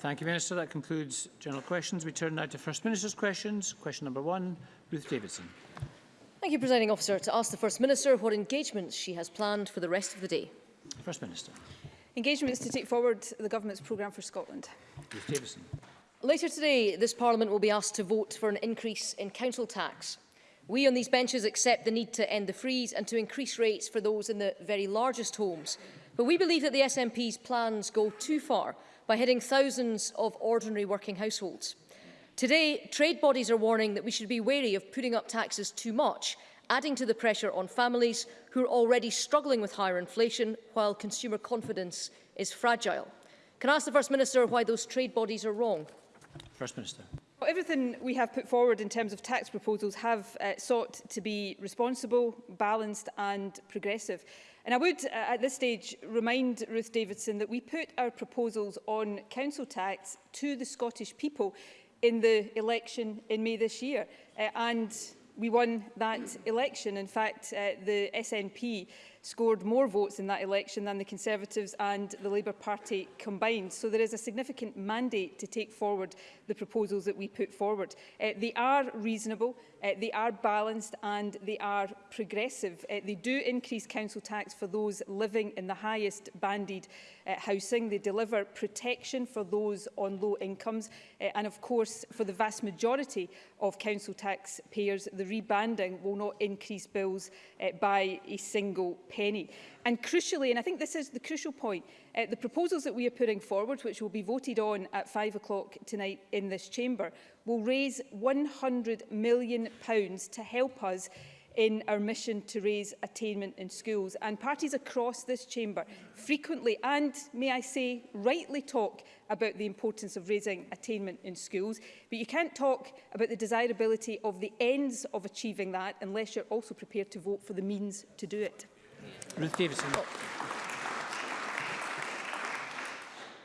Thank you, Minister. That concludes general questions. We turn now to First Minister's questions. Question number one, Ruth Davidson. Thank you, Presiding Officer. To ask the First Minister what engagements she has planned for the rest of the day. First Minister. Engagements to take forward the Government's programme for Scotland. Ruth Davidson. Later today, this Parliament will be asked to vote for an increase in council tax. We on these benches accept the need to end the freeze and to increase rates for those in the very largest homes. But we believe that the SNP's plans go too far by hitting thousands of ordinary working households. Today, trade bodies are warning that we should be wary of putting up taxes too much, adding to the pressure on families who are already struggling with higher inflation while consumer confidence is fragile. Can I ask the First Minister why those trade bodies are wrong? First Minister. Well, everything we have put forward in terms of tax proposals have uh, sought to be responsible, balanced and progressive. And I would, uh, at this stage, remind Ruth Davidson that we put our proposals on council tax to the Scottish people in the election in May this year. Uh, and we won that election. In fact, uh, the SNP scored more votes in that election than the Conservatives and the Labour Party combined. So there is a significant mandate to take forward the proposals that we put forward. Uh, they are reasonable, uh, they are balanced and they are progressive. Uh, they do increase council tax for those living in the highest banded uh, housing. They deliver protection for those on low incomes uh, and of course for the vast majority of council taxpayers the rebanding will not increase bills uh, by a single penny. And crucially, and I think this is the crucial point, uh, the proposals that we are putting forward, which will be voted on at five o'clock tonight in this chamber, will raise £100 million pounds to help us in our mission to raise attainment in schools. And parties across this chamber frequently and, may I say, rightly talk about the importance of raising attainment in schools. But you can't talk about the desirability of the ends of achieving that unless you're also prepared to vote for the means to do it. Ruth Davidson.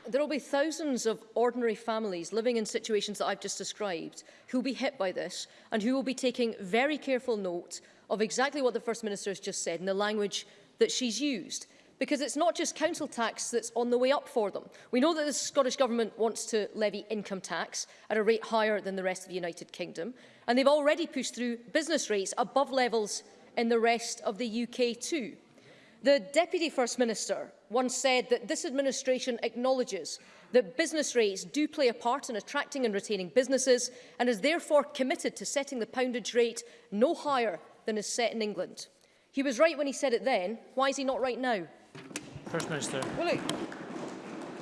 There will be thousands of ordinary families living in situations that I've just described who will be hit by this and who will be taking very careful note of exactly what the First Minister has just said and the language that she's used. Because it's not just council tax that's on the way up for them. We know that the Scottish Government wants to levy income tax at a rate higher than the rest of the United Kingdom. And they've already pushed through business rates above levels in the rest of the UK too. The Deputy First Minister once said that this administration acknowledges that business rates do play a part in attracting and retaining businesses and is therefore committed to setting the poundage rate no higher than is set in England. He was right when he said it then. Why is he not right now? First Minister. Well, look,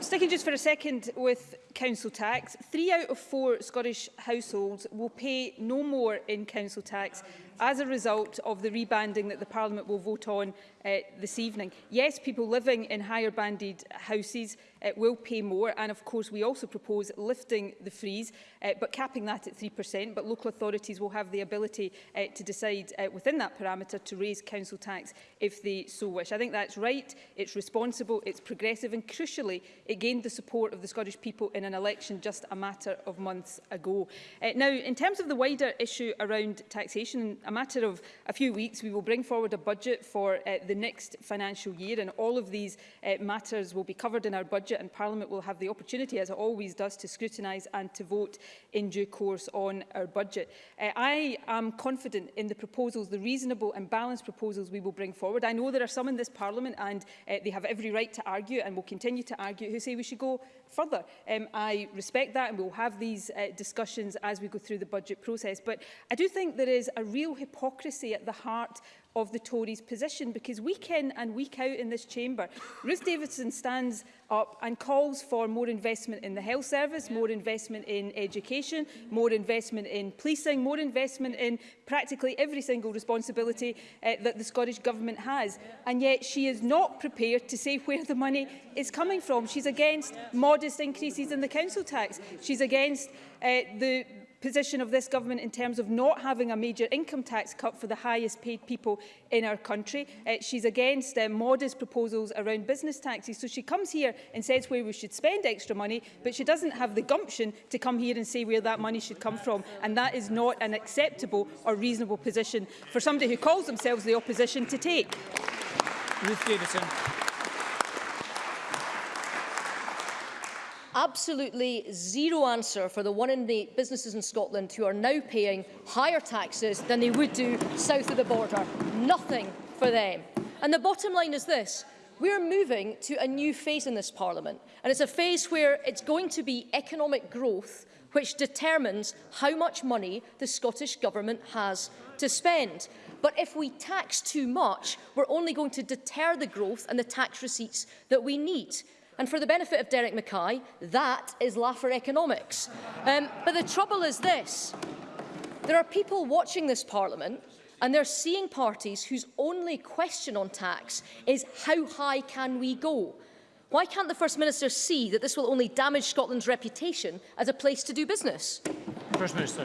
sticking just for a second with council tax, three out of four Scottish households will pay no more in council tax as a result of the rebanding that the Parliament will vote on uh, this evening. Yes, people living in higher banded houses uh, will pay more and of course we also propose lifting the freeze uh, but capping that at 3% but local authorities will have the ability uh, to decide uh, within that parameter to raise council tax if they so wish. I think that's right, it's responsible, it's progressive and crucially it gained the support of the Scottish people in an election just a matter of months ago. Uh, now in terms of the wider issue around taxation, in a matter of a few weeks we will bring forward a budget for uh, the the next financial year. And all of these uh, matters will be covered in our budget and Parliament will have the opportunity, as it always does, to scrutinise and to vote in due course on our budget. Uh, I am confident in the proposals, the reasonable and balanced proposals we will bring forward. I know there are some in this Parliament and uh, they have every right to argue and will continue to argue who say we should go further. Um, I respect that and we'll have these uh, discussions as we go through the budget process. But I do think there is a real hypocrisy at the heart of the Tories' position because week in and week out in this chamber, Ruth Davidson stands up and calls for more investment in the health service, more investment in education, more investment in policing, more investment in practically every single responsibility uh, that the Scottish Government has. And yet she is not prepared to say where the money is coming from. She's against modest increases in the council tax. She's against uh, the position of this government in terms of not having a major income tax cut for the highest paid people in our country. Uh, she's against uh, modest proposals around business taxes. So she comes here and says where we should spend extra money, but she doesn't have the gumption to come here and say where that money should come from. And that is not an acceptable or reasonable position for somebody who calls themselves the opposition to take. Ruth Davidson. absolutely zero answer for the one in eight businesses in Scotland who are now paying higher taxes than they would do south of the border. Nothing for them. And the bottom line is this. We're moving to a new phase in this Parliament, and it's a phase where it's going to be economic growth which determines how much money the Scottish Government has to spend. But if we tax too much, we're only going to deter the growth and the tax receipts that we need. And for the benefit of Derek Mackay, that is Laffer economics. Um, but the trouble is this. There are people watching this parliament and they're seeing parties whose only question on tax is how high can we go? Why can't the First Minister see that this will only damage Scotland's reputation as a place to do business? First Minister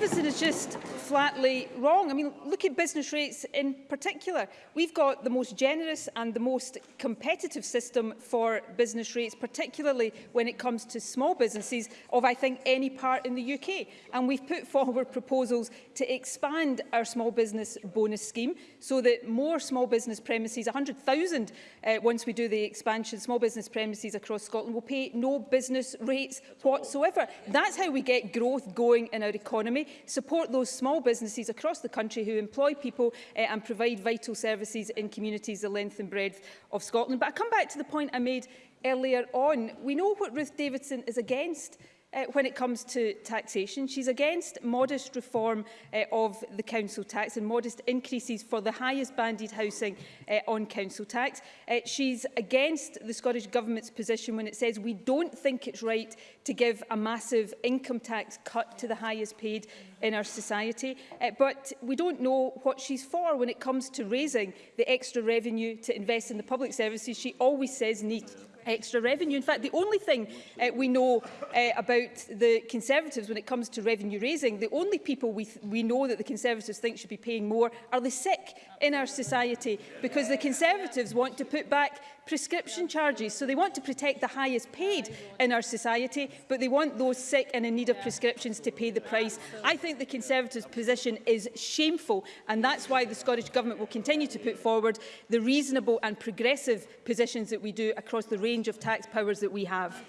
deficit is just flatly wrong. I mean, look at business rates in particular. We've got the most generous and the most competitive system for business rates, particularly when it comes to small businesses of, I think, any part in the UK. And we've put forward proposals to expand our small business bonus scheme so that more small business premises, 100,000 uh, once we do the expansion, small business premises across Scotland will pay no business rates whatsoever. That's how we get growth going in our economy support those small businesses across the country who employ people uh, and provide vital services in communities the length and breadth of Scotland. But I come back to the point I made earlier on. We know what Ruth Davidson is against uh, when it comes to taxation. She's against modest reform uh, of the council tax and modest increases for the highest banded housing uh, on council tax. Uh, she's against the Scottish Government's position when it says we don't think it's right to give a massive income tax cut to the highest paid in our society. Uh, but we don't know what she's for when it comes to raising the extra revenue to invest in the public services she always says need extra revenue. In fact, the only thing uh, we know uh, about the Conservatives when it comes to revenue raising, the only people we, we know that the Conservatives think should be paying more are the sick in our society because the Conservatives want to put back prescription charges. So they want to protect the highest paid in our society, but they want those sick and in need of prescriptions to pay the price. I think the Conservatives' position is shameful, and that's why the Scottish Government will continue to put forward the reasonable and progressive positions that we do across the range of tax powers that we have.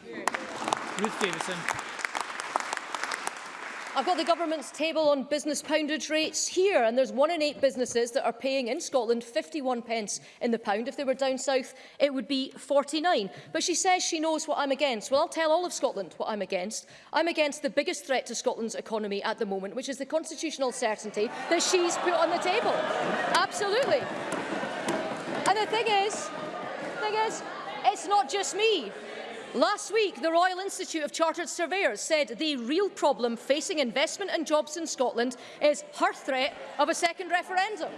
Ruth Davidson. I've got the government's table on business poundage rates here, and there's one in eight businesses that are paying in Scotland 51 pence in the pound. If they were down south, it would be 49. But she says she knows what I'm against. Well, I'll tell all of Scotland what I'm against. I'm against the biggest threat to Scotland's economy at the moment, which is the constitutional certainty that she's put on the table. Absolutely. And the thing is, thing is, it's not just me. Last week, the Royal Institute of Chartered Surveyors said the real problem facing investment and jobs in Scotland is her threat of a second referendum.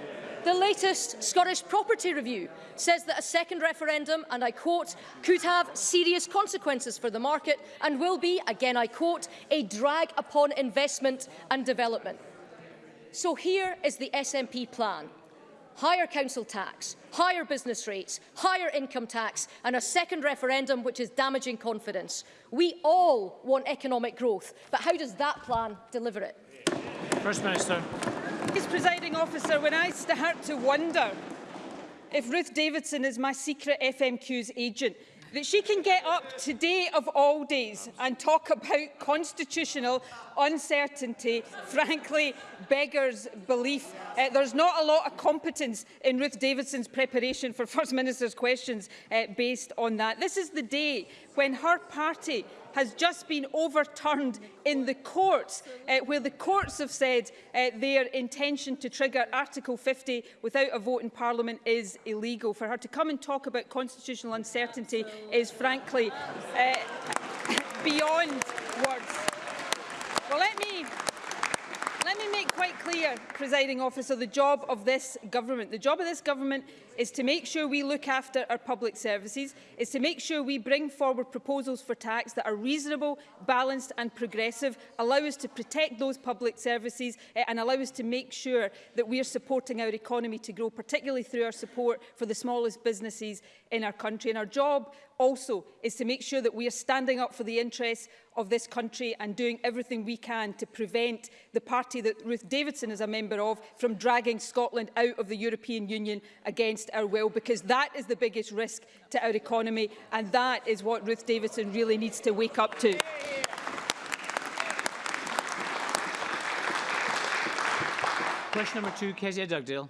The latest Scottish Property Review says that a second referendum, and I quote, could have serious consequences for the market and will be, again I quote, a drag upon investment and development. So here is the SNP plan. higher council tax, higher business rates, higher income tax and a second referendum which is damaging confidence. We all want economic growth, but how does that plan deliver it? First Minister. As presiding officer, when I start to wonder if Ruth Davidson is my secret FMQ's agent, that she can get up today of all days and talk about constitutional uncertainty frankly beggars belief. Uh, there's not a lot of competence in Ruth Davidson's preparation for First Minister's questions uh, based on that. This is the day when her party has just been overturned in the courts, uh, where the courts have said uh, their intention to trigger Article 50 without a vote in Parliament is illegal. For her to come and talk about constitutional uncertainty is frankly uh, beyond words. quite clear, presiding officer, the job of this government. The job of this government is to make sure we look after our public services, is to make sure we bring forward proposals for tax that are reasonable, balanced and progressive, allow us to protect those public services uh, and allow us to make sure that we are supporting our economy to grow, particularly through our support for the smallest businesses in our country. And our job also is to make sure that we are standing up for the interests of this country and doing everything we can to prevent the party that Ruth Ruth Davidson is a member of from dragging Scotland out of the European Union against our will because that is the biggest risk to our economy and that is what Ruth Davidson really needs to wake up to. Question number two, Kezia Dugdale.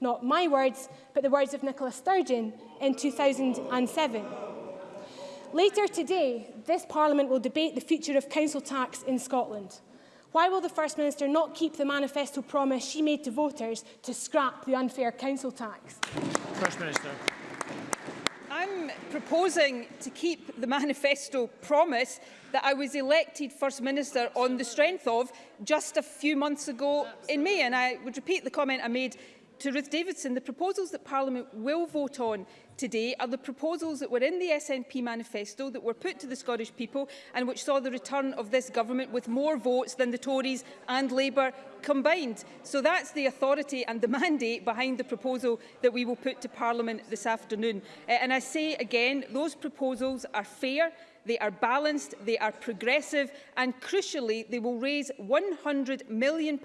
Not my words, but the words of Nicola Sturgeon in 2007. Later today, this Parliament will debate the future of council tax in Scotland. Why will the First Minister not keep the manifesto promise she made to voters to scrap the unfair council tax? First Minister. proposing to keep the manifesto promise that I was elected First Minister on the strength of just a few months ago in May. And I would repeat the comment I made To Ruth Davidson, the proposals that Parliament will vote on today are the proposals that were in the SNP manifesto that were put to the Scottish people and which saw the return of this government with more votes than the Tories and Labour combined. So that's the authority and the mandate behind the proposal that we will put to Parliament this afternoon. Uh, and I say again, those proposals are fair, They are balanced, they are progressive and, crucially, they will raise £100 million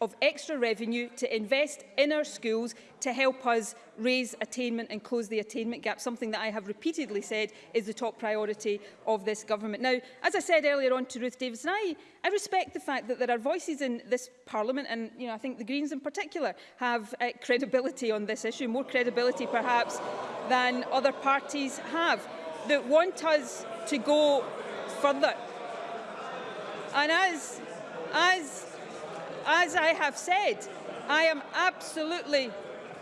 of extra revenue to invest in our schools to help us raise attainment and close the attainment gap, something that I have repeatedly said is the top priority of this government. Now, as I said earlier on to Ruth Davidson, I, I respect the fact that there are voices in this parliament, and you know, I think the Greens in particular have uh, credibility on this issue, more credibility perhaps than other parties have. that want us to go further. And as, as, as I have said, I am absolutely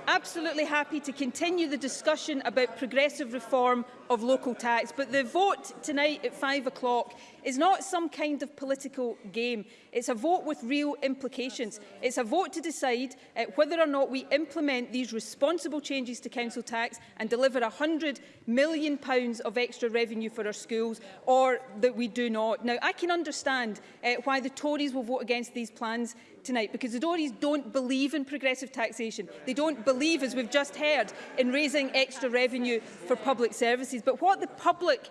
absolutely happy to continue the discussion about progressive reform of local tax, but the vote tonight at five o'clock is not some kind of political game. It's a vote with real implications. It's a vote to decide uh, whether or not we implement these responsible changes to council tax and deliver £100 million pounds of extra revenue for our schools, or that we do not. Now, I can understand uh, why the Tories will vote against these plans tonight because the Tories don't believe in progressive taxation. They don't believe, as we've just heard, in raising extra revenue for public services. But what the public,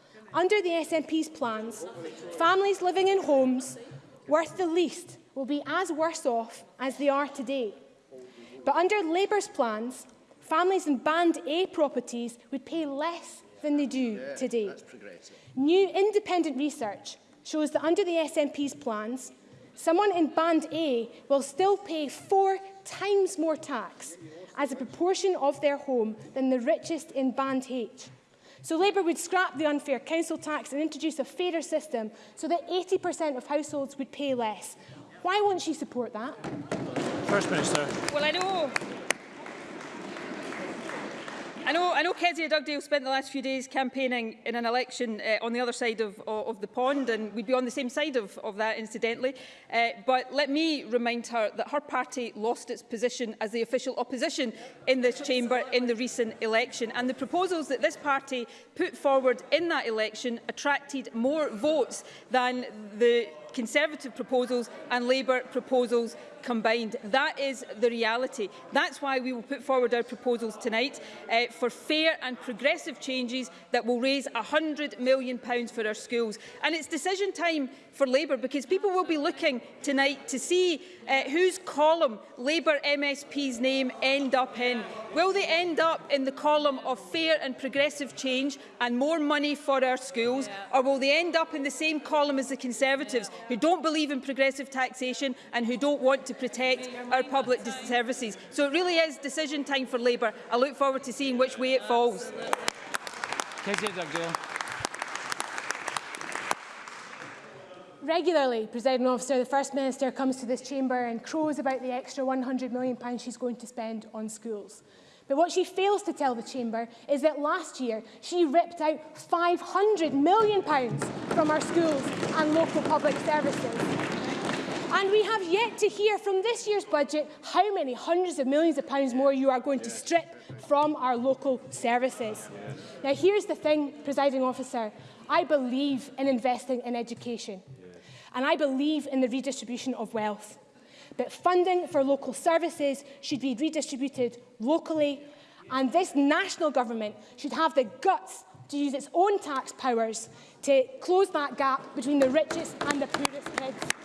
Under the SNP's plans, families living in homes worth the least will be as worse off as they are today. But under Labour's plans, families in Band A properties would pay less than they do today. New independent research shows that under the SNP's plans, someone in Band A will still pay four times more tax as a proportion of their home than the richest in Band H. So Labour would scrap the unfair council tax and introduce a fairer system so that 80% of households would pay less. Why won't she support that? First Minister. Well, I know. I know, I know Kezia Dugdale spent the last few days campaigning in an election uh, on the other side of, of, of the pond, and we'd be on the same side of, of that, incidentally. Uh, but let me remind her that her party lost its position as the official opposition in this chamber in the recent election. And the proposals that this party put forward in that election attracted more votes than the Conservative proposals and Labour proposals combined. That is the reality. That's why we will put forward our proposals tonight uh, for fair and progressive changes that will raise £100 million for our schools. And it's decision time for Labour because people will be looking tonight to see uh, whose column Labour MSP's name end up in. Will they end up in the column of fair and progressive change and more money for our schools? Or will they end up in the same column as the Conservatives who don't believe in progressive taxation and who don't want to protect our public services. So it really is decision time for Labour. I look forward to seeing which way it falls. Regularly, President officer, the First Minister comes to this chamber and crows about the extra £100 million she's going to spend on schools. But what she fails to tell the chamber is that last year she ripped out £500 million from our schools and local public services. And we have yet to hear from this year's budget how many hundreds of millions of pounds more you are going to strip from our local services. Now, here's the thing, presiding officer. I believe in investing in education. And I believe in the redistribution of wealth. But funding for local services should be redistributed locally. And this national government should have the guts to use its own tax powers to close that gap between the richest and the poorest kids.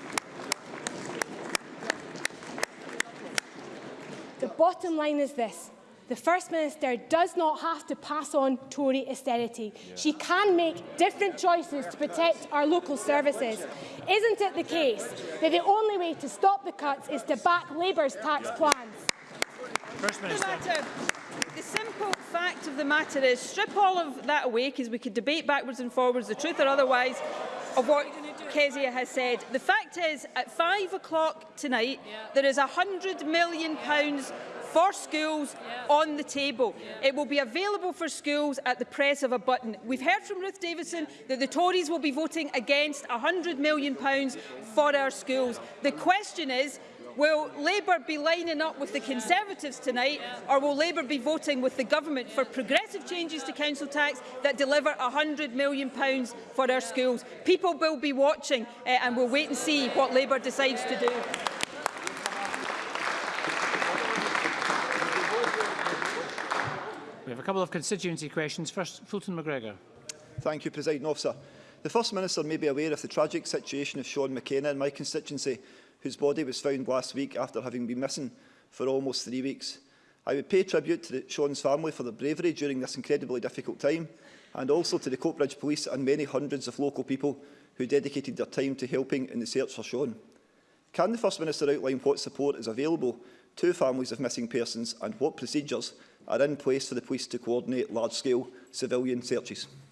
bottom line is this. The First Minister does not have to pass on Tory austerity. Yeah. She can make different choices to protect our local services. Isn't it the case that the only way to stop the cuts is to back Labour's tax plans? First Minister. The simple fact of the matter is, strip all of that away, because we could debate backwards and forwards, the truth or otherwise, of what Kezia has said. The fact is, at five o'clock tonight, yeah. there is £100 million pounds for schools yeah. on the table. Yeah. It will be available for schools at the press of a button. We've heard from Ruth Davidson that the Tories will be voting against £100 million pounds for our schools. The question is, Will Labour be lining up with the Conservatives tonight or will Labour be voting with the government for progressive changes to council tax that deliver £100 million for our schools? People will be watching uh, and we'll wait and see what Labour decides to do. We have a couple of constituency questions. First, Fulton McGregor. Thank you, President Officer. The First Minister may be aware of the tragic situation of Sean McKenna in my constituency, whose body was found last week after having been missing for almost three weeks. I would pay tribute to the Sean's family for their bravery during this incredibly difficult time and also to the Coatbridge Police and many hundreds of local people who dedicated their time to helping in the search for Sean. Can the First Minister outline what support is available to families of missing persons and what procedures are in place for the police to coordinate large-scale civilian searches?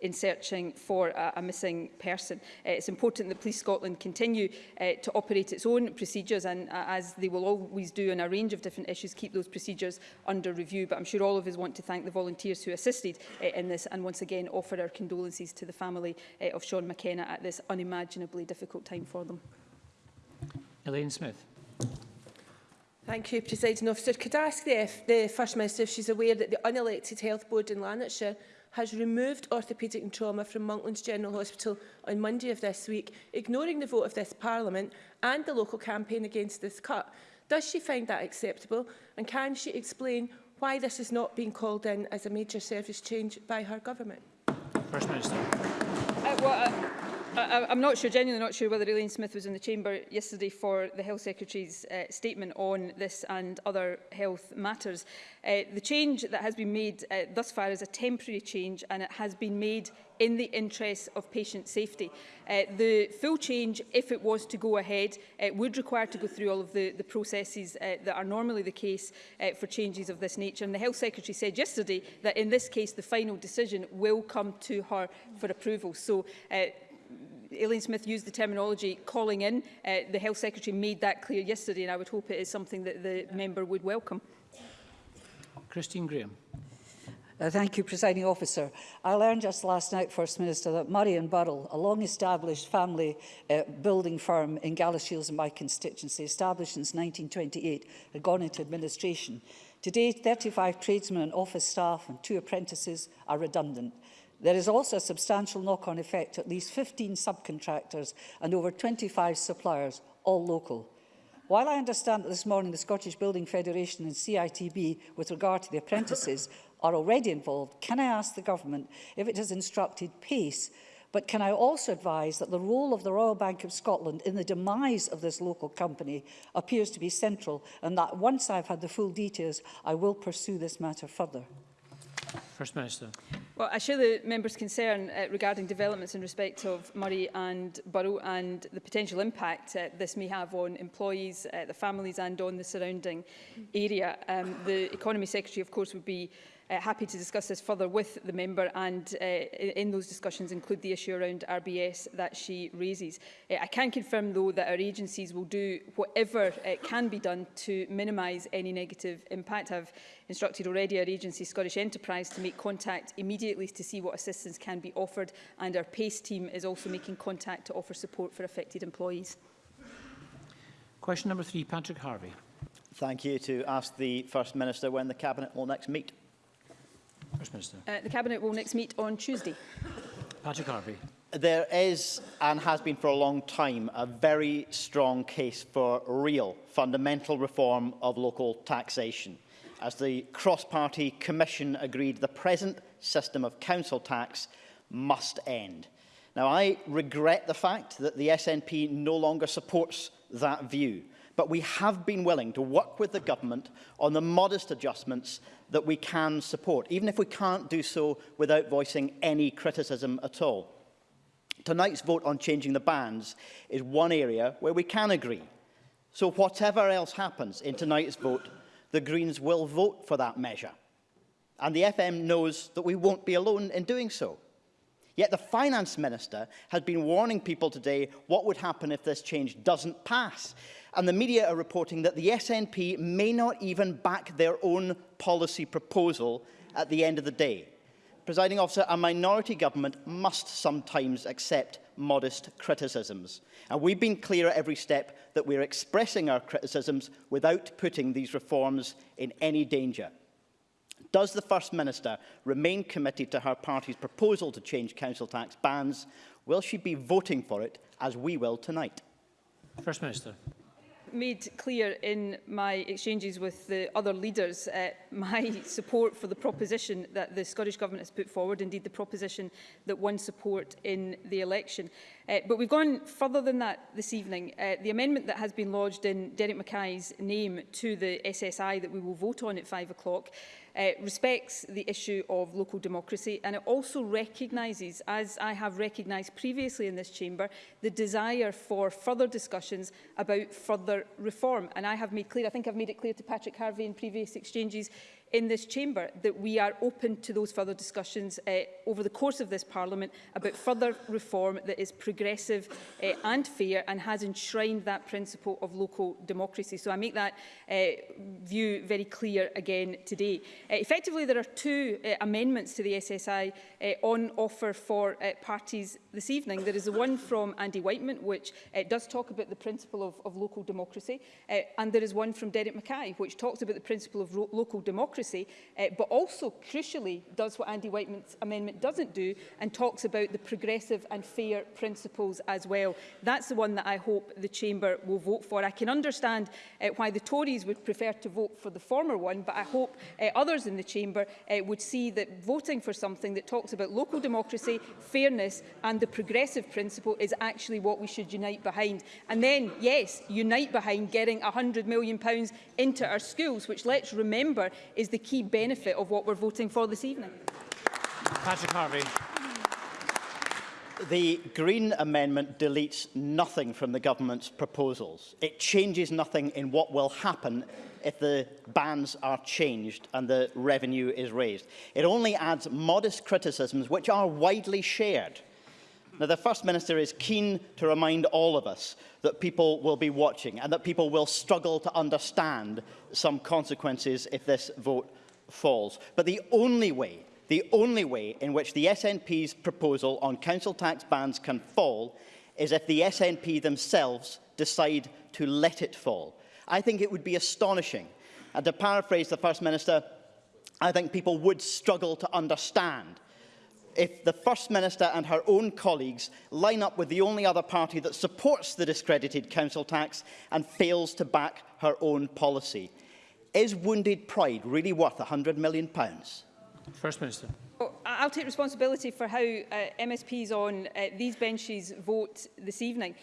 in searching for a, a missing person. Uh, it's important that Police Scotland continue uh, to operate its own procedures and, uh, as they will always do on a range of different issues, keep those procedures under review. But I'm sure all of us want to thank the volunteers who assisted uh, in this and once again offer our condolences to the family uh, of Sean McKenna at this unimaginably difficult time for them. Elaine Smith. Thank you, President Officer. Could I ask the, F the First Minister if she's aware that the unelected health board in Lanarkshire has removed orthopaedic and trauma from Monklands General Hospital on Monday of this week, ignoring the vote of this Parliament and the local campaign against this cut. Does she find that acceptable? And can she explain why this is not being called in as a major service change by her government? First Minister. Uh, well, uh I, I'm not sure, genuinely not sure whether Elaine Smith was in the chamber yesterday for the Health Secretary's uh, statement on this and other health matters. Uh, the change that has been made uh, thus far is a temporary change and it has been made in the interests of patient safety. Uh, the full change, if it was to go ahead, uh, would require to go through all of the, the processes uh, that are normally the case uh, for changes of this nature. And the Health Secretary said yesterday that in this case, the final decision will come to her for approval. So uh, Aileen Smith used the terminology calling in. Uh, the Health Secretary made that clear yesterday and I would hope it is something that the member would welcome. Christine Graham. Uh, thank you, Presiding Officer. I learned just last night, First Minister, that Murray and Burrell, a long-established family uh, building firm in Galashiels in my constituency, established since 1928, had gone into administration. Today, 35 tradesmen and office staff and two apprentices are redundant. There is also a substantial knock-on effect to at least 15 subcontractors and over 25 suppliers, all local. While I understand that this morning the Scottish Building Federation and CITB, with regard to the apprentices, are already involved, can I ask the government if it has instructed PACE But can I also advise that the role of the Royal Bank of Scotland in the demise of this local company appears to be central and that once I've had the full details, I will pursue this matter further. First Minister. Well, I share the member's concern uh, regarding developments in respect of Murray and Borough and the potential impact uh, this may have on employees, uh, the families and on the surrounding area. Um, the Economy Secretary, of course, would be uh, happy to discuss this further with the member and uh, in those discussions include the issue around RBS that she raises. Uh, I can confirm though that our agencies will do whatever uh, can be done to minimise any negative impact. I've instructed already our agency Scottish Enterprise to make contact immediately to see what assistance can be offered and our PACE team is also making contact to offer support for affected employees. Question number three, Patrick Harvey. Thank you to ask the First Minister when the Cabinet will next meet. First Minister. Uh, the Cabinet will next meet on Tuesday. Patrick Harvey. There is, and has been for a long time, a very strong case for real fundamental reform of local taxation. As the cross-party commission agreed, the present system of council tax must end. Now, I regret the fact that the SNP no longer supports that view, but we have been willing to work with the government on the modest adjustments that we can support, even if we can't do so without voicing any criticism at all. Tonight's vote on changing the bans is one area where we can agree. So whatever else happens in tonight's vote, the Greens will vote for that measure. And the FM knows that we won't be alone in doing so. Yet the finance minister has been warning people today what would happen if this change doesn't pass. And the media are reporting that the SNP may not even back their own policy proposal at the end of the day. Presiding officer, a minority government must sometimes accept modest criticisms. And we've been clear at every step that we're expressing our criticisms without putting these reforms in any danger. Does the First Minister remain committed to her party's proposal to change council tax bans? Will she be voting for it, as we will tonight? First Minister. made clear in my exchanges with the other leaders uh, my support for the proposition that the Scottish Government has put forward, indeed the proposition that won support in the election. Uh, but we've gone further than that this evening. Uh, the amendment that has been lodged in Derek Mackay's name to the SSI that we will vote on at 5 o'clock uh, respects the issue of local democracy and it also recognises, as I have recognised previously in this chamber, the desire for further discussions about further reform. And I have made clear, I think I've made it clear to Patrick Harvey in previous exchanges, in this chamber that we are open to those further discussions uh, over the course of this Parliament about further reform that is progressive uh, and fair and has enshrined that principle of local democracy. So I make that uh, view very clear again today. Uh, effectively, there are two uh, amendments to the SSI uh, on offer for uh, parties this evening. There is the one from Andy Whiteman, which uh, does talk about the principle of, of local democracy, uh, and there is one from Derek Mackay, which talks about the principle of local democracy democracy, uh, but also crucially does what Andy Whiteman's amendment doesn't do and talks about the progressive and fair principles as well. That's the one that I hope the Chamber will vote for. I can understand uh, why the Tories would prefer to vote for the former one, but I hope uh, others in the Chamber uh, would see that voting for something that talks about local democracy, fairness and the progressive principle is actually what we should unite behind. And then, yes, unite behind getting £100 million into our schools, which let's remember is is the key benefit of what we're voting for this evening. Patrick Harvey. The Green Amendment deletes nothing from the government's proposals. It changes nothing in what will happen if the bans are changed and the revenue is raised. It only adds modest criticisms which are widely shared – now, the First Minister is keen to remind all of us that people will be watching and that people will struggle to understand some consequences if this vote falls. But the only way, the only way in which the SNP's proposal on council tax bans can fall is if the SNP themselves decide to let it fall. I think it would be astonishing. And to paraphrase the First Minister, I think people would struggle to understand if the First Minister and her own colleagues line up with the only other party that supports the discredited council tax and fails to back her own policy. Is wounded pride really worth £100 million? First Minister. Well, I'll take responsibility for how uh, MSPs on uh, these benches vote this evening.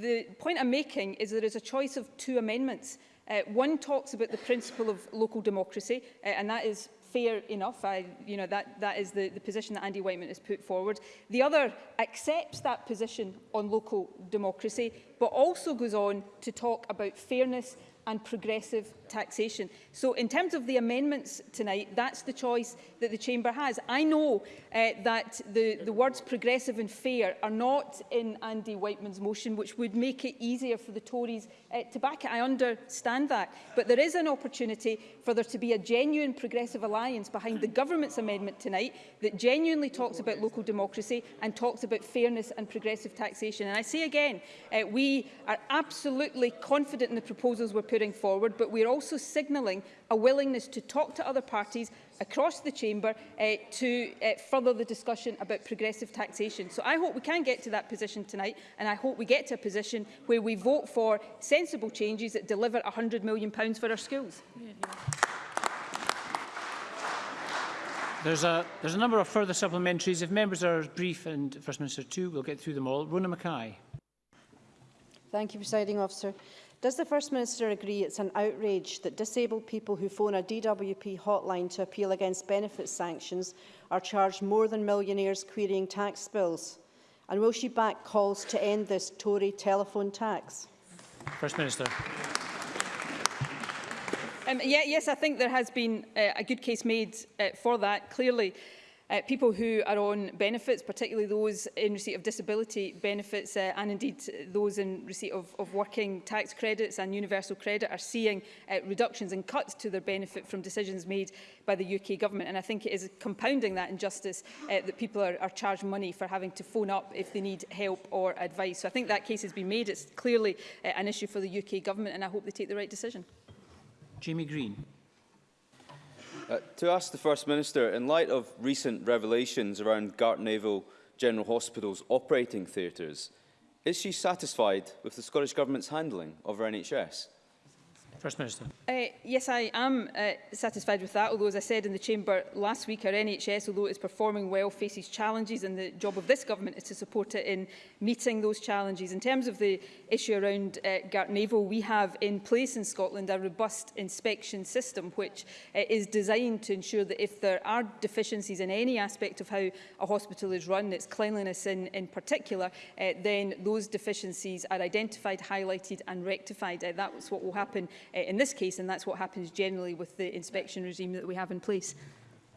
The point I'm making is there is a choice of two amendments. Uh, one talks about the principle of local democracy, uh, and that is fair enough. I, you know, that, that is the, the position that Andy Whiteman has put forward. The other accepts that position on local democracy, but also goes on to talk about fairness and progressive taxation. So in terms of the amendments tonight, that's the choice that the Chamber has. I know uh, that the, the words progressive and fair are not in Andy Whiteman's motion, which would make it easier for the Tories uh, to back it. I understand that. But there is an opportunity for there to be a genuine progressive alliance behind the government's amendment tonight that genuinely talks about local democracy and talks about fairness and progressive taxation. And I say again, uh, we are absolutely confident in the proposals we're putting forward, but we're also signalling a willingness to talk to other parties across the chamber uh, to uh, further the discussion about progressive taxation. So I hope we can get to that position tonight and I hope we get to a position where we vote for sensible changes that deliver £100 million for our schools. There's a, there's a number of further supplementaries. If members are brief, and First Minister too, we'll get through them all. Rona Mackay. Thank you, Presiding Officer. Does the First Minister agree it's an outrage that disabled people who phone a DWP hotline to appeal against benefit sanctions are charged more than millionaires querying tax bills? And will she back calls to end this Tory telephone tax? First Minister. Um, yeah, yes, I think there has been uh, a good case made uh, for that, clearly. Uh, people who are on benefits, particularly those in receipt of disability benefits uh, and indeed those in receipt of, of working tax credits and universal credit are seeing uh, reductions and cuts to their benefit from decisions made by the UK government. And I think it is compounding that injustice uh, that people are, are charged money for having to phone up if they need help or advice. So I think that case has been made. It's clearly uh, an issue for the UK government and I hope they take the right decision. Jamie Green. Uh, to ask the First Minister, in light of recent revelations around Gartnavel General Hospital's operating theatres, is she satisfied with the Scottish Government's handling of her NHS? First Minister. Uh, yes, I am uh, satisfied with that, although as I said in the Chamber last week, our NHS, although it's performing well, faces challenges and the job of this government is to support it in meeting those challenges. In terms of the issue around uh, Gart Naval, we have in place in Scotland a robust inspection system which uh, is designed to ensure that if there are deficiencies in any aspect of how a hospital is run, its cleanliness in, in particular, uh, then those deficiencies are identified, highlighted and rectified. Uh, that's what will happen uh, uh, in this case, and that's what happens generally with the inspection regime that we have in place.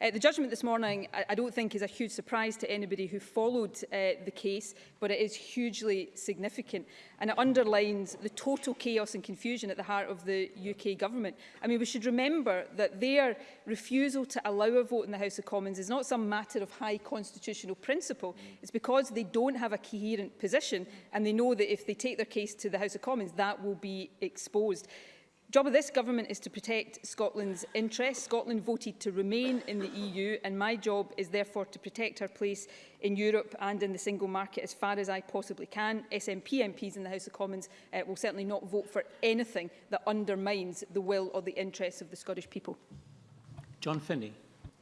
Uh, the judgment this morning, I, I don't think is a huge surprise to anybody who followed uh, the case, but it is hugely significant and it underlines the total chaos and confusion at the heart of the UK Government. I mean, we should remember that their refusal to allow a vote in the House of Commons is not some matter of high constitutional principle. It's because they don't have a coherent position and they know that if they take their case to the House of Commons, that will be exposed. job of this government is to protect Scotland's interests. Scotland voted to remain in the EU and my job is therefore to protect her place in Europe and in the single market as far as I possibly can. SNP MPs in the House of Commons uh, will certainly not vote for anything that undermines the will or the interests of the Scottish people. John Finney.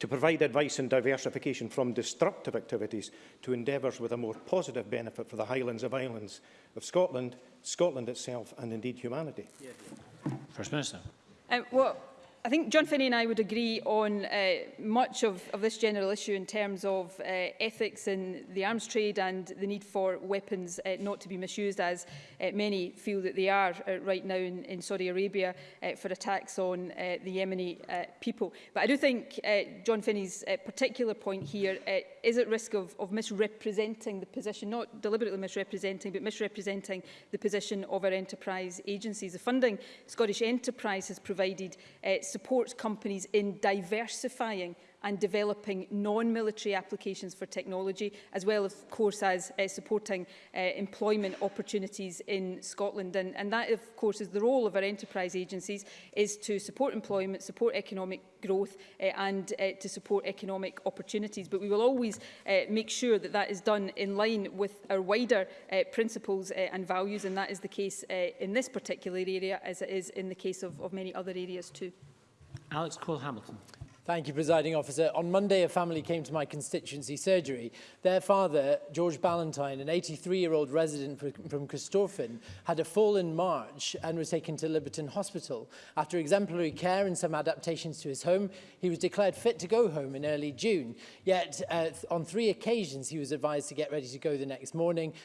to provide advice and diversification from destructive activities to endeavours with a more positive benefit for the Highlands of Islands of Scotland, Scotland itself and indeed humanity? First Minister. Um, well, I think John Finney and I would agree on uh, much of, of this general issue in terms of uh, ethics in the arms trade and the need for weapons uh, not to be misused as uh, many feel that they are uh, right now in, in Saudi Arabia uh, for attacks on uh, the Yemeni uh, people. But I do think uh, John Finney's uh, particular point here uh, is at risk of, of misrepresenting the position, not deliberately misrepresenting, but misrepresenting the position of our enterprise agencies. The funding Scottish Enterprise has provided uh, supports companies in diversifying and developing non-military applications for technology, as well, of course, as uh, supporting uh, employment opportunities in Scotland. And, and that, of course, is the role of our enterprise agencies, is to support employment, support economic growth uh, and uh, to support economic opportunities. But we will always uh, make sure that that is done in line with our wider uh, principles uh, and values, and that is the case uh, in this particular area, as it is in the case of, of many other areas too. Alex Cole-Hamilton. Thank you, Presiding Officer. On Monday, a family came to my constituency surgery. Their father, George Ballantyne, an 83-year-old resident from Christorfin, had a fall in March and was taken to Liberton Hospital. After exemplary care and some adaptations to his home, he was declared fit to go home in early June. Yet, uh, on three occasions, he was advised to get ready to go the next morning,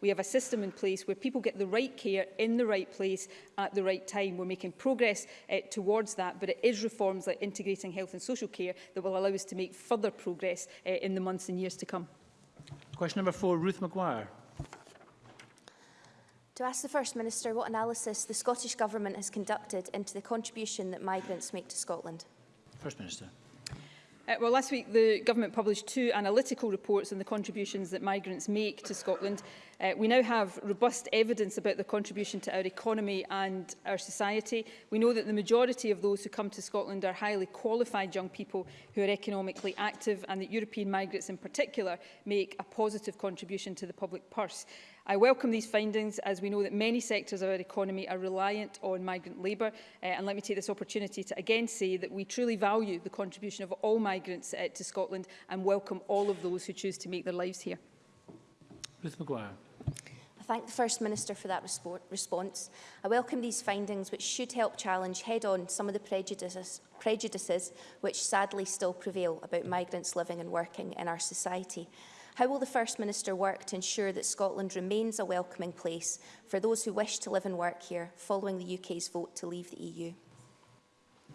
we have a system in place where people get the right care in the right place at the right time. We're making progress uh, towards that, but it is reforms like integrating health and social care that will allow us to make further progress uh, in the months and years to come. Question number four, Ruth Maguire to ask the First Minister what analysis the Scottish Government has conducted into the contribution that migrants make to Scotland. First Minister. Uh, well, last week the government published two analytical reports on the contributions that migrants make to Scotland. Uh, we now have robust evidence about the contribution to our economy and our society. We know that the majority of those who come to Scotland are highly qualified young people who are economically active and that European migrants in particular make a positive contribution to the public purse. I welcome these findings as we know that many sectors of our economy are reliant on migrant labour uh, and let me take this opportunity to again say that we truly value the contribution of all migrants uh, to Scotland and welcome all of those who choose to make their lives here. Ruth Maguire. I thank the First Minister for that response. I welcome these findings which should help challenge head-on some of the prejudices, prejudices which sadly still prevail about migrants living and working in our society. How will the First Minister work to ensure that Scotland remains a welcoming place for those who wish to live and work here following the UK's vote to leave the EU?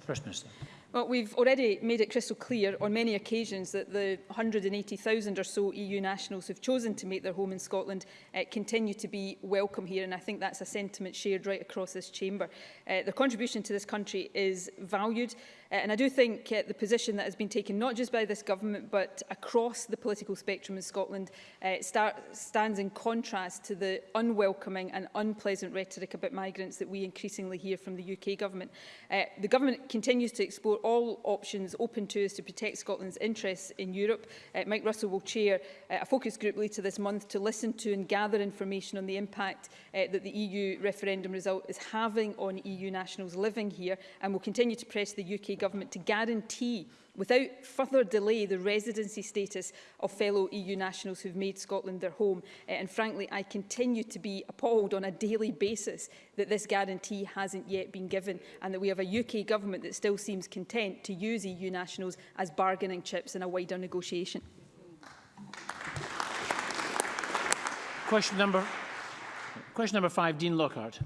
First Minister. Well, we've already made it crystal clear on many occasions that the 180,000 or so EU nationals who've chosen to make their home in Scotland uh, continue to be welcome here, and I think that's a sentiment shared right across this chamber. Uh, their contribution to this country is valued, Uh, and I do think uh, the position that has been taken not just by this government but across the political spectrum in Scotland uh, start, stands in contrast to the unwelcoming and unpleasant rhetoric about migrants that we increasingly hear from the UK government. Uh, the government continues to explore all options open to us to protect Scotland's interests in Europe. Uh, Mike Russell will chair uh, a focus group later this month to listen to and gather information on the impact uh, that the EU referendum result is having on EU nationals living here and will continue to press the UK Government to guarantee without further delay the residency status of fellow EU nationals who've made Scotland their home. Uh, and frankly, I continue to be appalled on a daily basis that this guarantee hasn't yet been given and that we have a UK government that still seems content to use EU nationals as bargaining chips in a wider negotiation. Question number, question number five, Dean Lockhart.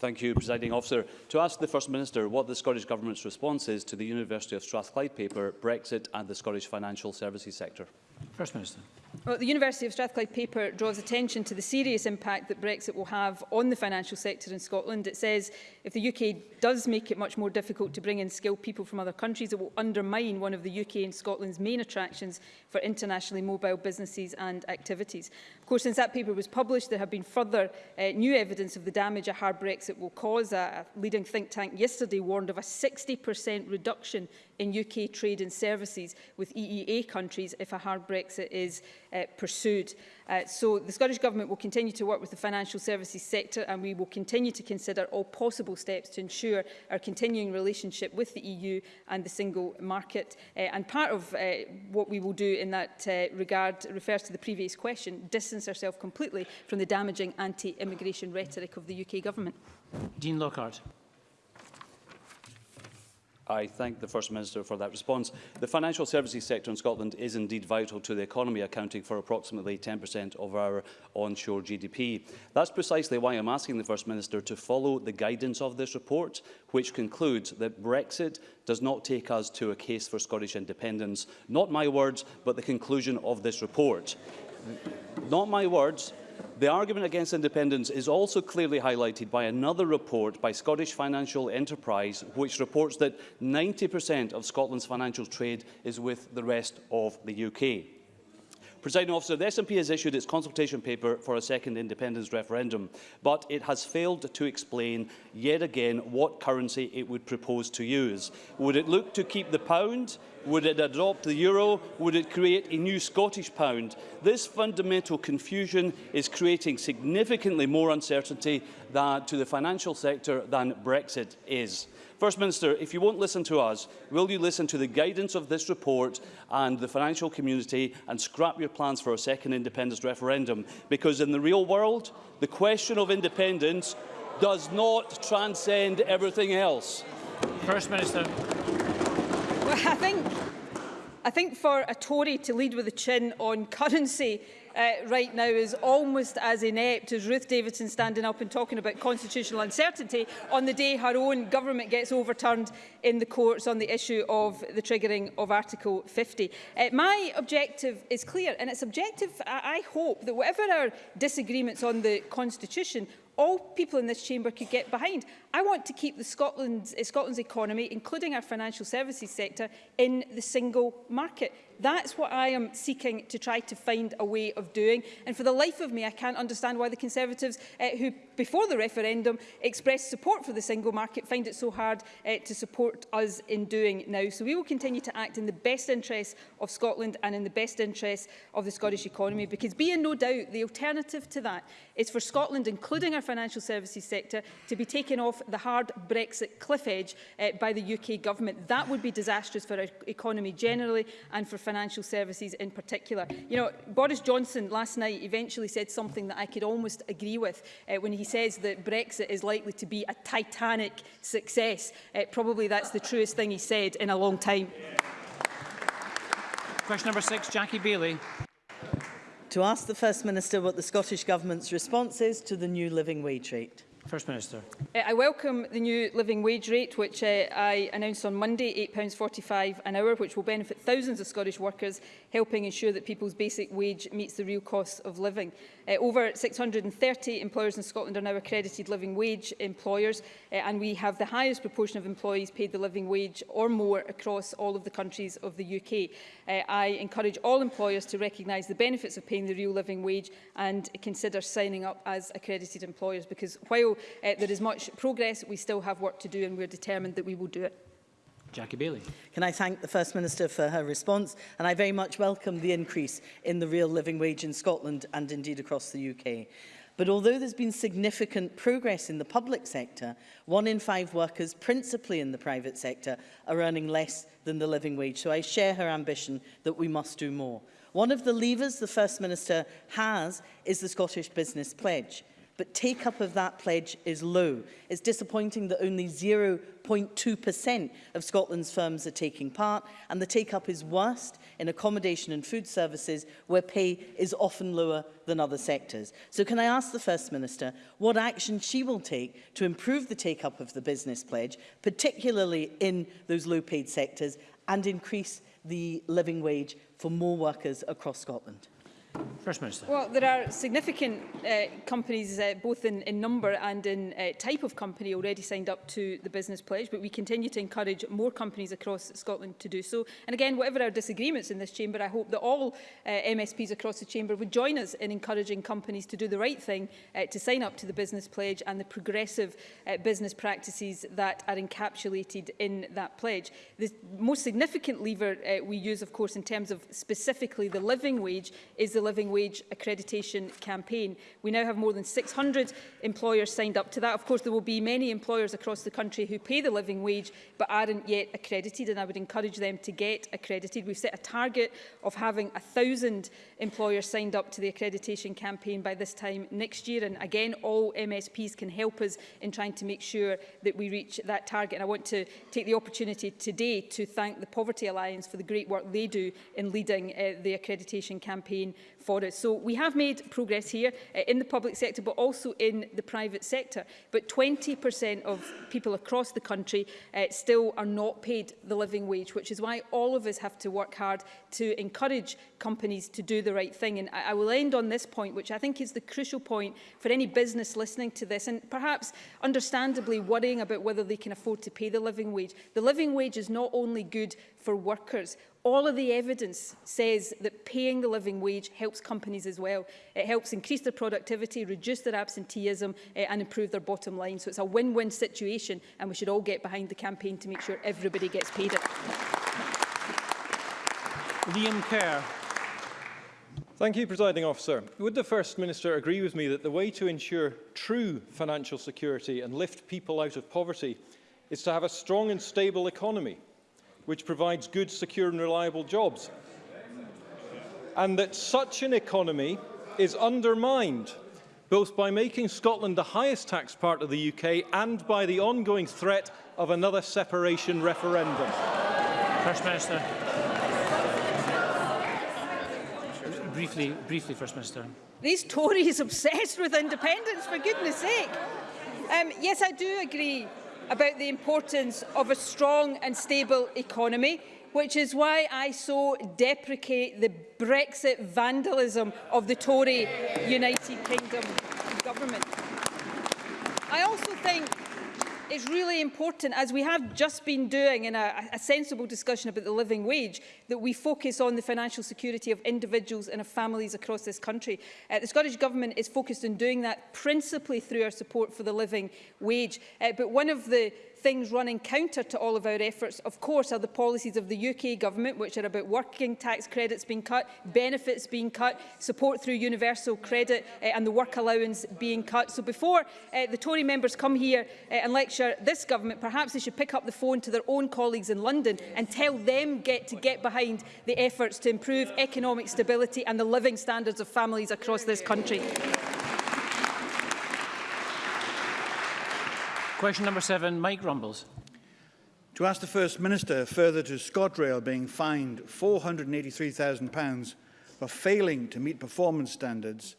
Thank you, Presiding Officer. To ask the First Minister what the Scottish Government's response is to the University of Strathclyde paper, Brexit and the Scottish financial services sector. First Minister. Well, the University of Strathclyde paper draws attention to the serious impact that Brexit will have on the financial sector in Scotland. It says if the UK does make it much more difficult to bring in skilled people from other countries, it will undermine one of the UK and Scotland's main attractions for internationally mobile businesses and activities. Of course, since that paper was published, there have been further uh, new evidence of the damage a hard Brexit will cause. A, a leading think tank yesterday warned of a 60% reduction in UK trade and services with EEA countries if a hard Brexit is uh, pursued. Uh, so the Scottish Government will continue to work with the financial services sector and we will continue to consider all possible steps to ensure our continuing relationship with the EU and the single market. Uh, and part of uh, what we will do in that uh, regard refers to the previous question, distance ourselves completely from the damaging anti-immigration rhetoric of the UK Government. Dean Lockhart. I thank the First Minister for that response. The financial services sector in Scotland is indeed vital to the economy, accounting for approximately 10% of our onshore GDP. That's precisely why I'm asking the First Minister to follow the guidance of this report, which concludes that Brexit does not take us to a case for Scottish independence. Not my words, but the conclusion of this report. Not my words, the argument against independence is also clearly highlighted by another report by Scottish Financial Enterprise, which reports that 90% of Scotland's financial trade is with the rest of the UK. Presiding officer, the SNP has issued its consultation paper for a second independence referendum, but it has failed to explain yet again what currency it would propose to use. Would it look to keep the pound, would it adopt the euro? Would it create a new Scottish pound? This fundamental confusion is creating significantly more uncertainty that, to the financial sector than Brexit is. First Minister, if you won't listen to us, will you listen to the guidance of this report and the financial community and scrap your plans for a second independence referendum? Because in the real world, the question of independence does not transcend everything else. First Minister. I think, I think for a Tory to lead with the chin on currency uh, right now is almost as inept as Ruth Davidson standing up and talking about constitutional uncertainty on the day her own government gets overturned in the courts on the issue of the triggering of Article 50. Uh, my objective is clear and it's objective, I, I hope, that whatever our disagreements on the Constitution, all people in this chamber could get behind. I want to keep the Scotland's, eh, Scotland's economy, including our financial services sector, in the single market. That's what I am seeking to try to find a way of doing. And for the life of me, I can't understand why the Conservatives, uh, who before the referendum expressed support for the single market, find it so hard uh, to support us in doing now. So we will continue to act in the best interests of Scotland and in the best interests of the Scottish economy, because be in no doubt the alternative to that is for Scotland, including our financial services sector, to be taken off the hard Brexit cliff edge uh, by the UK government. That would be disastrous for our economy generally and for financial services in particular. You know, Boris Johnson last night eventually said something that I could almost agree with uh, when he says that Brexit is likely to be a titanic success. Uh, probably that's the truest thing he said in a long time. Question number six, Jackie Bailey. To ask the First Minister what the Scottish Government's response is to the new living wage rate. First Minister. Uh, I welcome the new living wage rate, which uh, I announced on Monday, £8.45 an hour, which will benefit thousands of Scottish workers, helping ensure that people's basic wage meets the real cost of living. Uh, over 630 employers in Scotland are now accredited living wage employers, uh, and we have the highest proportion of employees paid the living wage or more across all of the countries of the UK. Uh, I encourage all employers to recognise the benefits of paying the real living wage and consider signing up as accredited employers, because while uh, there is much progress. We still have work to do and we're determined that we will do it. Jackie Bailey. Can I thank the First Minister for her response and I very much welcome the increase in the real living wage in Scotland and indeed across the UK. But although there's been significant progress in the public sector, one in five workers, principally in the private sector, are earning less than the living wage. So I share her ambition that we must do more. One of the levers the First Minister has is the Scottish Business Pledge but take-up of that pledge is low. It's disappointing that only 0.2% of Scotland's firms are taking part, and the take-up is worst in accommodation and food services, where pay is often lower than other sectors. So can I ask the First Minister what action she will take to improve the take-up of the business pledge, particularly in those low-paid sectors, and increase the living wage for more workers across Scotland? First Minister. Well, there are significant uh, companies, uh, both in, in number and in uh, type of company, already signed up to the Business Pledge, but we continue to encourage more companies across Scotland to do so. And again, whatever our disagreements in this chamber, I hope that all uh, MSPs across the chamber would join us in encouraging companies to do the right thing, uh, to sign up to the Business Pledge and the progressive uh, business practices that are encapsulated in that pledge. The most significant lever uh, we use, of course, in terms of specifically the living wage is the the Living Wage accreditation campaign. We now have more than 600 employers signed up to that. Of course, there will be many employers across the country who pay the living wage but aren't yet accredited, and I would encourage them to get accredited. We've set a target of having 1,000 employers signed up to the accreditation campaign by this time next year, and again, all MSPs can help us in trying to make sure that we reach that target. And I want to take the opportunity today to thank the Poverty Alliance for the great work they do in leading uh, the accreditation campaign for us. So we have made progress here uh, in the public sector, but also in the private sector. But 20% of people across the country uh, still are not paid the living wage, which is why all of us have to work hard to encourage companies to do the right thing. And I, I will end on this point, which I think is the crucial point for any business listening to this, and perhaps understandably worrying about whether they can afford to pay the living wage. The living wage is not only good for workers, All of the evidence says that paying the living wage helps companies as well. It helps increase their productivity, reduce their absenteeism uh, and improve their bottom line. So it's a win-win situation and we should all get behind the campaign to make sure everybody gets paid it. Liam Kerr. Thank you, Presiding Officer. Would the First Minister agree with me that the way to ensure true financial security and lift people out of poverty is to have a strong and stable economy? which provides good, secure and reliable jobs. And that such an economy is undermined both by making Scotland the highest tax part of the UK and by the ongoing threat of another separation referendum. First Minister. Briefly, briefly, First Minister. These Tories obsessed with independence, for goodness sake. Um, yes, I do agree about the importance of a strong and stable economy, which is why I so deprecate the Brexit vandalism of the Tory United Kingdom government. I also think it's really important, as we have just been doing in a, a sensible discussion about the living wage, that we focus on the financial security of individuals and of families across this country. Uh, the Scottish Government is focused on doing that principally through our support for the living wage. Uh, but one of the things running counter to all of our efforts, of course, are the policies of the UK government, which are about working tax credits being cut, benefits being cut, support through universal credit uh, and the work allowance being cut. So before uh, the Tory members come here uh, and lecture this government, perhaps they should pick up the phone to their own colleagues in London and tell them get to get behind behind the efforts to improve economic stability and the living standards of families across this country. Question number seven, Mike Rumbles. To ask the First Minister further to ScotRail being fined £483,000 for failing to meet performance standards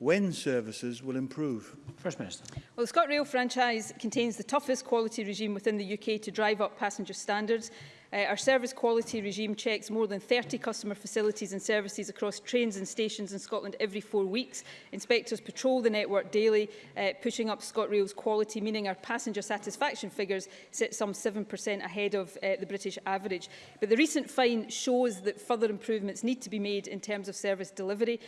when services will improve? First Minister. Well, the ScotRail franchise contains the toughest quality regime within the UK to drive up passenger standards. Uh, our service quality regime checks more than 30 customer facilities and services across trains and stations in Scotland every four weeks. Inspectors patrol the network daily, uh, pushing up ScotRail's quality, meaning our passenger satisfaction figures sit some 7% ahead of uh, the British average. But the recent fine shows that further improvements need to be made in terms of service delivery,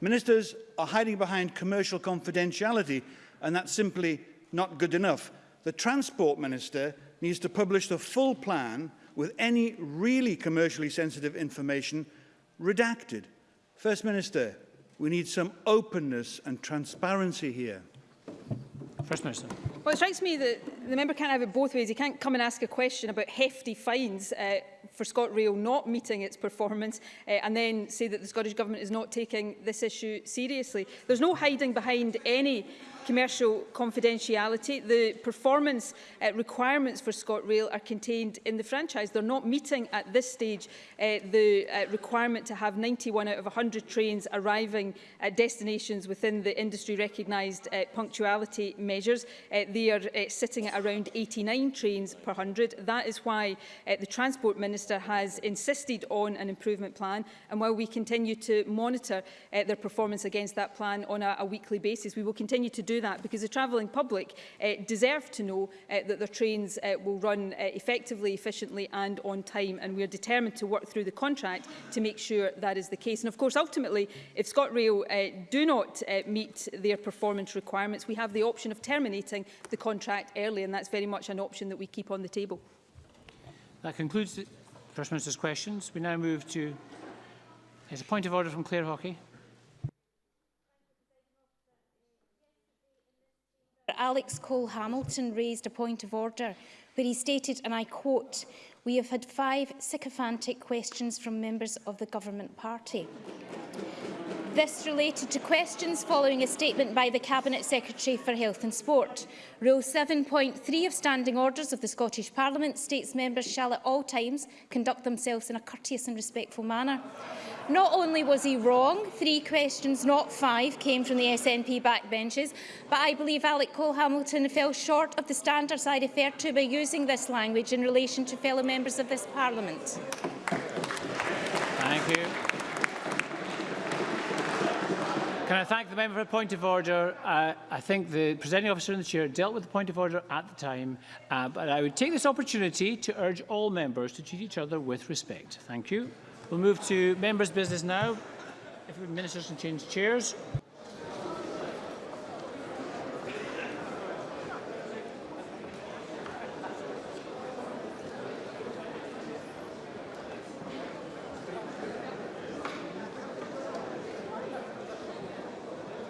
Ministers are hiding behind commercial confidentiality and that's simply not good enough. The Transport Minister needs to publish the full plan with any really commercially sensitive information redacted. First Minister, we need some openness and transparency here. First Minister. Well, it strikes me that the member can't have it both ways. He can't come and ask a question about hefty fines uh, for ScotRail not meeting its performance uh, and then say that the Scottish Government is not taking this issue seriously. There's no hiding behind any commercial confidentiality. The performance uh, requirements for ScotRail are contained in the franchise. They're not meeting at this stage uh, the uh, requirement to have 91 out of 100 trains arriving at destinations within the industry recognised uh, punctuality measures. Uh, they are uh, sitting at around 89 trains per 100. That is why uh, the Transport Minister has insisted on an improvement plan. And while we continue to monitor uh, their performance against that plan on a, a weekly basis, we will continue to do that because the travelling public uh, deserve to know uh, that their trains uh, will run uh, effectively, efficiently and on time and we are determined to work through the contract to make sure that is the case. And of course, ultimately, if ScotRail uh, do not uh, meet their performance requirements, we have the option of terminating the contract early and that's very much an option that we keep on the table. That concludes the First Minister's questions. We now move to... There's a point of order from Claire Hockey. Alex Cole Hamilton raised a point of order where he stated, and I quote, we have had five sycophantic questions from members of the government party. This related to questions following a statement by the Cabinet Secretary for Health and Sport. Rule 7.3 of Standing Orders of the Scottish Parliament states members shall at all times conduct themselves in a courteous and respectful manner. Not only was he wrong, three questions, not five, came from the SNP backbenches, but I believe Alec Cole-Hamilton fell short of the standards I referred to by using this language in relation to fellow members of this Parliament. Thank you. Can I thank the member for the point of order? Uh, I think the presenting officer and the chair dealt with the point of order at the time, uh, but I would take this opportunity to urge all members to treat each other with respect. Thank you. We'll move to members' business now. If ministers can change chairs.